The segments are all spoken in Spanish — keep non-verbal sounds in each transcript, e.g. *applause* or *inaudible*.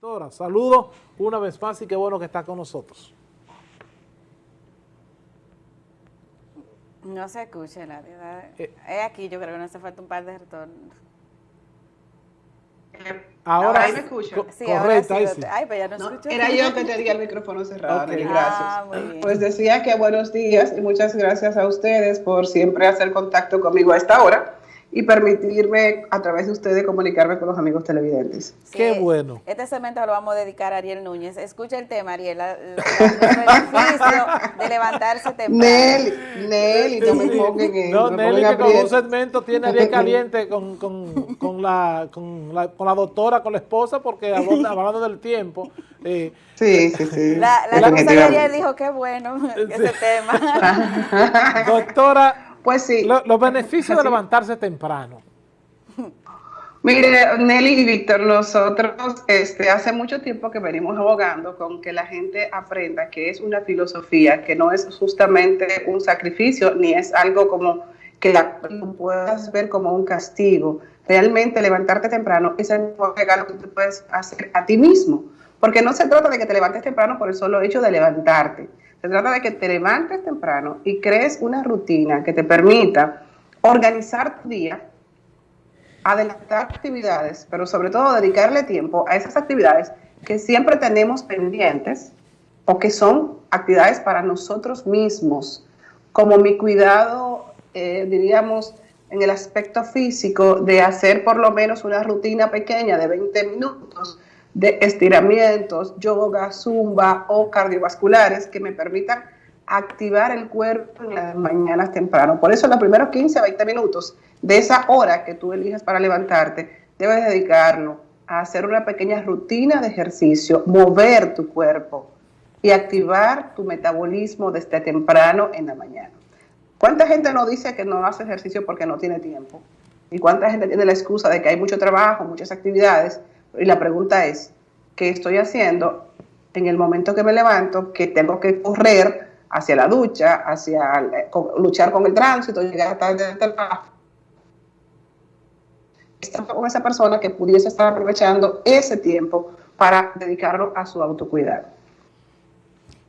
Doctora, saludos una vez más y qué bueno que está con nosotros. No se escucha, la verdad. Eh. es aquí, yo creo que no hace falta un par de retornos. Ahora, ahí me escucha. co- Sí, ahora correcto, sí, ahí doctor. sí. Ay, pues ya no, No, escucho. era yo que tenía el micrófono cerrado, Ah, gracias. muy bien. Pues decía que buenos días y muchas gracias a ustedes por siempre hacer contacto conmigo a esta hora y permitirme a través de ustedes comunicarme con los amigos televidentes. Sí, Qué bueno. Este segmento lo vamos a dedicar a Ariel Núñez. Escucha el tema, Ariel, la- la- el de levantarse temprano. Nelly, Nelly, no me pongan en No, Nelly que con un segmento tiene a Ariel caliente con, con, con, la, con, la, con la doctora, con la esposa, porque hablando, hablando del tiempo. eh, Sí, sí, sí. La, la de definitivamente. Ariel dijo, qué bueno ese tema. *laughs* doctora, Pues sí. lo- los beneficios de levantarse temprano. *laughs* Mire, Nelly y Víctor, nosotros este, hace mucho tiempo que venimos abogando con que la gente aprenda que es una filosofía, que no es justamente un sacrificio, ni es algo como que la puedas ver como un castigo. Realmente levantarte temprano es el mejor regalo que tú puedes hacer a ti mismo, porque no se trata de que te levantes temprano por el solo hecho de levantarte. Se trata de que te levantes temprano y crees una rutina que te permita organizar tu día adelantar actividades, pero sobre todo dedicarle tiempo a esas actividades que siempre tenemos pendientes o que son actividades para nosotros mismos, como mi cuidado, eh, diríamos, en el aspecto físico de hacer por lo menos una rutina pequeña de 20 minutos de estiramientos, yoga, zumba o cardiovasculares que me permitan activar el cuerpo en las mañanas temprano. Por eso los primeros 15 a 20 minutos de esa hora que tú eliges para levantarte, debes dedicarlo a hacer una pequeña rutina de ejercicio, mover tu cuerpo y activar tu metabolismo desde temprano en la mañana. ¿Cuánta gente no dice que no hace ejercicio porque no tiene tiempo? ¿Y cuánta gente tiene la excusa de que hay mucho trabajo, muchas actividades? Y la pregunta es, ¿qué estoy haciendo en el momento que me levanto, que tengo que correr hacia la ducha, hacia eh, luchar con el tránsito, llegar tarde del trabajo? Estar con esa persona que pudiese estar aprovechando ese tiempo para dedicarlo a su autocuidado.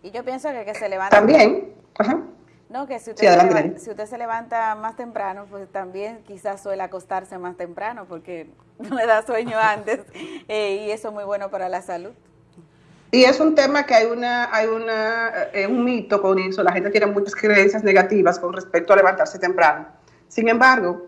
Y yo pienso que que se levanta... También, ajá, No, que si usted, Sí, adelante, se, leva- Nelly. si usted se levanta más temprano, pues también quizás suele acostarse más temprano porque *laughs* no le da sueño *laughs* antes eh, y eso es muy bueno para la salud. Y es un tema que hay una, hay una, eh, un mito con eso. La gente tiene muchas creencias negativas con respecto a levantarse temprano. Sin embargo,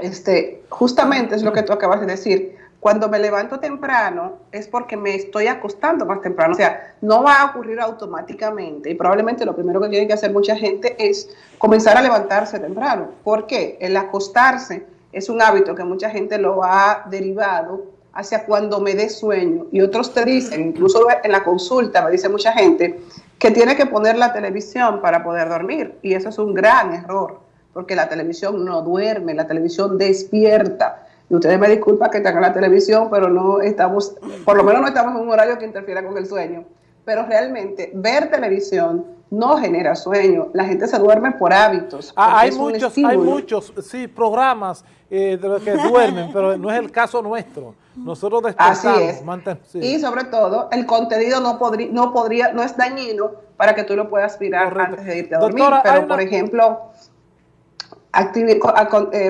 este, justamente es lo que tú acabas de decir. Cuando me levanto temprano es porque me estoy acostando más temprano. O sea, no va a ocurrir automáticamente. Y probablemente lo primero que tiene que hacer mucha gente es comenzar a levantarse temprano. ¿Por qué? El acostarse es un hábito que mucha gente lo ha derivado hacia cuando me dé sueño. Y otros te dicen, incluso en la consulta me dice mucha gente, que tiene que poner la televisión para poder dormir. Y eso es un gran error, porque la televisión no duerme, la televisión despierta. Y ustedes me disculpan que tengan la televisión, pero no estamos, por lo menos no estamos en un horario que interfiera con el sueño. Pero realmente ver televisión no genera sueño. La gente se duerme por hábitos. Ah, hay muchos, hay muchos, sí, programas eh, de los que duermen, pero no es el caso nuestro. Nosotros Así despertamos. es. manten- sí. Y sobre todo, el contenido no, podría, no podría, no es dañino para que tú lo puedas mirar Correcto. antes de irte a dormir. Doctora, Pero, una- por ejemplo, activi- co- a- con- eh,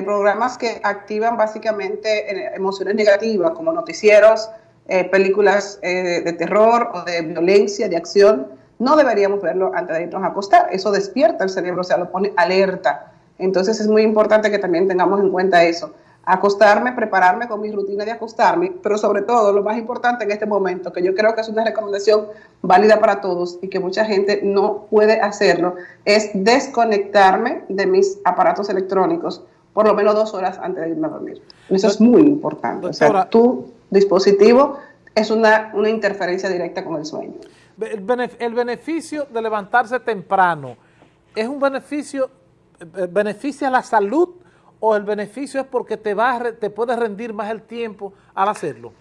programas que activan básicamente eh, emociones negativas, como noticieros, eh, películas eh, de terror o de violencia, de acción, no deberíamos verlo antes de irnos a acostar. Eso despierta el cerebro, o sea, lo pone alerta. Entonces es muy importante que también tengamos en cuenta eso. Acostarme, prepararme con mi rutina de acostarme, pero sobre todo lo más importante en este momento, que yo creo que es una recomendación válida para todos y que mucha gente no puede hacerlo, es desconectarme de mis aparatos electrónicos por lo menos dos horas antes de irme a dormir. Eso es muy importante. O sea, Doctora. tu dispositivo es una, una interferencia directa con el sueño. El, benef- el beneficio de levantarse temprano, ¿es un beneficio, eh, beneficia la salud o el beneficio es porque te, va a te puede rendir más el tiempo al hacerlo?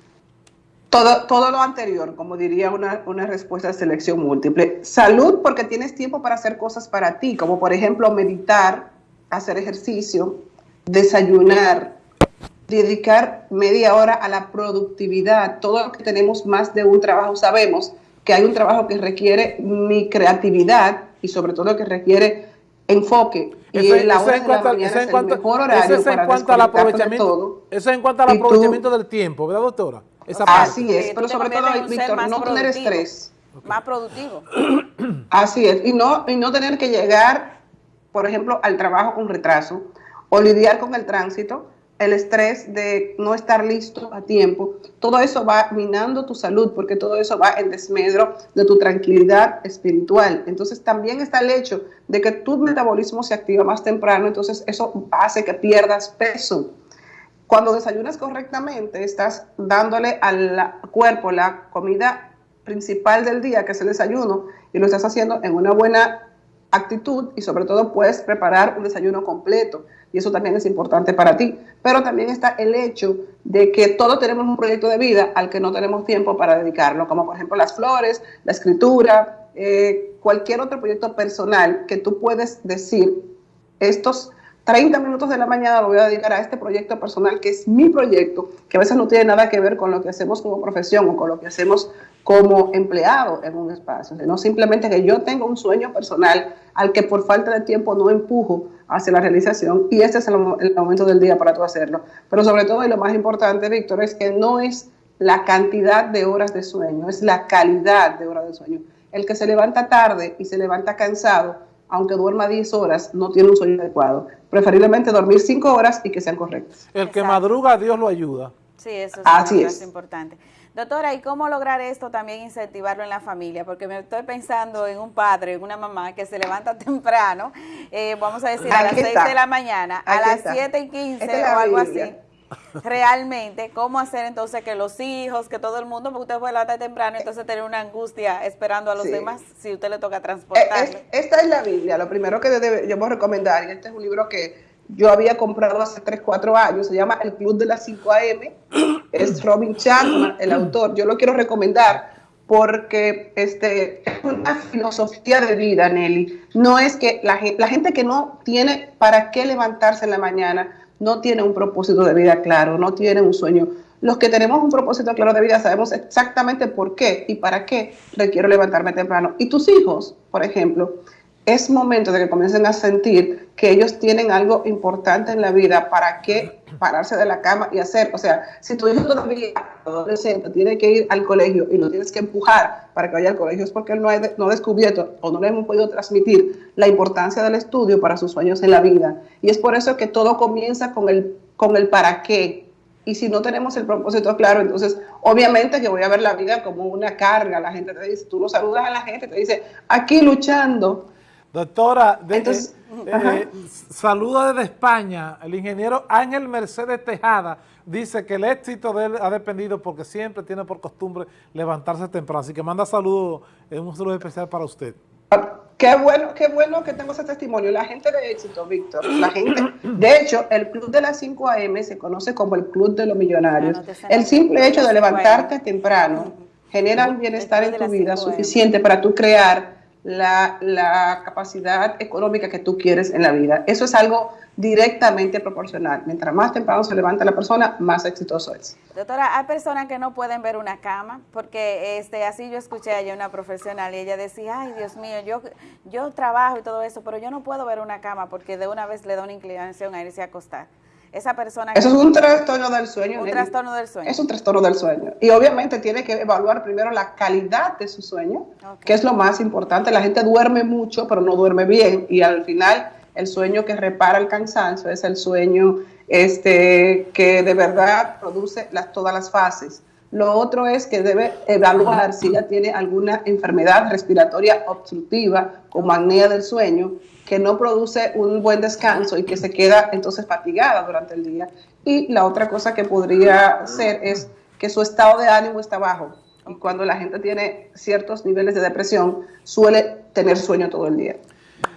Todo, todo lo anterior, como diría una, una respuesta de selección múltiple. Salud porque tienes tiempo para hacer cosas para ti, como por ejemplo meditar, hacer ejercicio, desayunar, dedicar media hora a la productividad. Todo lo que tenemos más de un trabajo sabemos que hay un trabajo que requiere mi creatividad y sobre todo que requiere enfoque. y eso es en cuanto al aprovechamiento, eso en cuanto al aprovechamiento del tiempo, ¿verdad, doctora? Esa Así es, pero sobre todo, Víctor, no tener estrés. Más productivo. *clears throat* Así es, y no, y no tener que llegar, por ejemplo, al trabajo con retraso o lidiar con el tránsito el estrés de no estar listo a tiempo, todo eso va minando tu salud porque todo eso va en desmedro de tu tranquilidad espiritual. Entonces también está el hecho de que tu metabolismo se activa más temprano, entonces eso hace que pierdas peso. Cuando desayunas correctamente, estás dándole al cuerpo la comida principal del día, que es el desayuno, y lo estás haciendo en una buena actitud y sobre todo puedes preparar un desayuno completo y eso también es importante para ti. Pero también está el hecho de que todos tenemos un proyecto de vida al que no tenemos tiempo para dedicarlo, como por ejemplo las flores, la escritura, eh, cualquier otro proyecto personal que tú puedes decir, estos 30 minutos de la mañana lo voy a dedicar a este proyecto personal que es mi proyecto, que a veces no tiene nada que ver con lo que hacemos como profesión o con lo que hacemos como empleado en un espacio, sino simplemente que yo tengo un sueño personal al que por falta de tiempo no empujo hacia la realización y este es el, momento del día para tú hacerlo. Pero sobre todo y lo más importante, Víctor, es que no es la cantidad de horas de sueño, es la calidad de horas de sueño. El que se levanta tarde y se levanta cansado, aunque duerma 10 horas, no tiene un sueño adecuado. Preferiblemente dormir 5 horas y que sean correctas. El que madruga, Dios lo ayuda. Sí, eso es, Así es. importante. Doctora, ¿y cómo lograr esto también incentivarlo en la familia? Porque me estoy pensando en un padre, en una mamá que se levanta *laughs* temprano, eh, vamos a decir a las 6 de la mañana, a las 7 y 15 o algo así realmente cómo hacer entonces que los hijos, que todo el mundo, porque usted puede levantar temprano, entonces tener una angustia esperando a los demás si usted le toca transportar. esta es la Biblia, lo primero que yo voy a recomendar, y este es un libro que yo había comprado hace 3, 4 años, se llama El Club de las 5 AM, es Robin Chapman, el autor, yo lo quiero recomendar porque este, es una filosofía de vida, Nelly. No es que la, la gente que no tiene para qué levantarse en la mañana, no tiene un propósito de vida claro, no tiene un sueño. Los que tenemos un propósito claro de vida sabemos exactamente por qué y para qué requiero levantarme temprano. Y tus hijos, por ejemplo, es momento de que comiencen a sentir que ellos tienen algo importante en la vida para que pararse de la cama y hacer. O sea, si tu hijo todavía adolescente tiene que ir al colegio y lo tienes que empujar para que vaya al colegio, es porque él no, ha, no descubierto o no le hemos podido transmitir la importancia del estudio para sus sueños en la vida. Y es por eso que todo comienza con el, con el para qué. Y si no tenemos el propósito claro, entonces obviamente que voy a ver la vida como una carga. La gente te dice, tú lo saludas a la gente, te dice, aquí luchando Doctora, de, eh, eh, saluda desde España. El ingeniero Ángel Mercedes Tejada dice que el éxito de él ha dependido porque siempre tiene por costumbre levantarse temprano. Así que manda saludos, un saludo especial para usted. Qué bueno, qué bueno que tengo ese testimonio. La gente de éxito, Víctor, la gente. De hecho, el Club de las 5 AM se conoce como el Club de los Millonarios. el simple hecho de levantarte temprano genera un bienestar en tu vida suficiente para tú crear la, capacidad económica que tú quieres en la vida. Eso es algo directamente proporcional. Mientras más temprano se levanta la persona, más exitoso es. Doctora, hay personas que no pueden ver una cama, porque este así yo escuché a una profesional y ella decía, ay Dios mío, yo, yo trabajo y todo eso, pero yo no puedo ver una cama porque de una vez le da una inclinación a irse a acostar esa persona... Eso es un trastorno del sueño. Un trastorno del sueño. Es un trastorno del sueño. Y obviamente tiene que evaluar primero la calidad de su sueño, que es lo más importante. La gente duerme mucho, pero no duerme bien. Y al final, el sueño que repara el cansancio es el sueño este, que de verdad produce las, todas las fases. Lo otro es que debe evaluar si ya tiene alguna enfermedad respiratoria obstructiva como apnea del sueño que no produce un buen descanso y que se queda entonces fatigada durante el día. Y la otra cosa que podría ser es que su estado de ánimo está bajo. Y cuando la gente tiene ciertos niveles de depresión, suele tener sueño todo el día.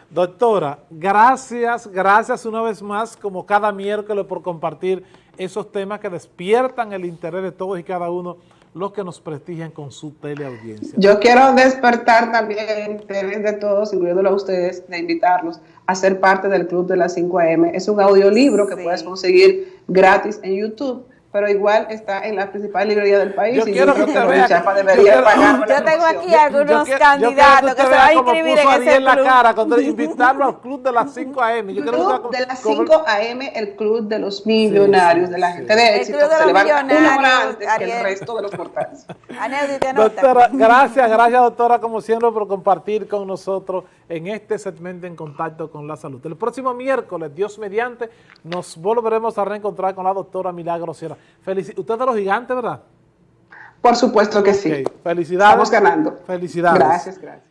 Doctora, gracias, gracias una vez más, como cada miércoles, por compartir esos temas que despiertan el interés de todos y cada uno los que nos prestigian con su teleaudiencia. Yo quiero despertar también el interés de todos, incluyéndolo a ustedes, de invitarlos a ser parte del Club de las 5 AM. Es un audiolibro que puedes conseguir gratis en YouTube pero igual está en la principal librería del país. Yo y quiero yo que usted que vea. debería yo, pagar yo tengo aquí algunos yo, candidatos que, se van a inscribir en ese en la cara cuando *laughs* invitarlo al club de las 5 AM. Yo club de las 5 AM, el club de los millonarios, sí, sí, de la gente de éxito, se levanta una hora antes que el resto de los mortales. *laughs* doctora, gracias, gracias doctora, como siempre, por compartir con nosotros en este segmento en contacto con la salud. El próximo miércoles, Dios mediante, nos volveremos a reencontrar con la doctora Milagro Sierra. Felici Usted de los gigantes, ¿verdad? Por supuesto que sí. Felicidades. Estamos ganando. Felicidades. Gracias, gracias.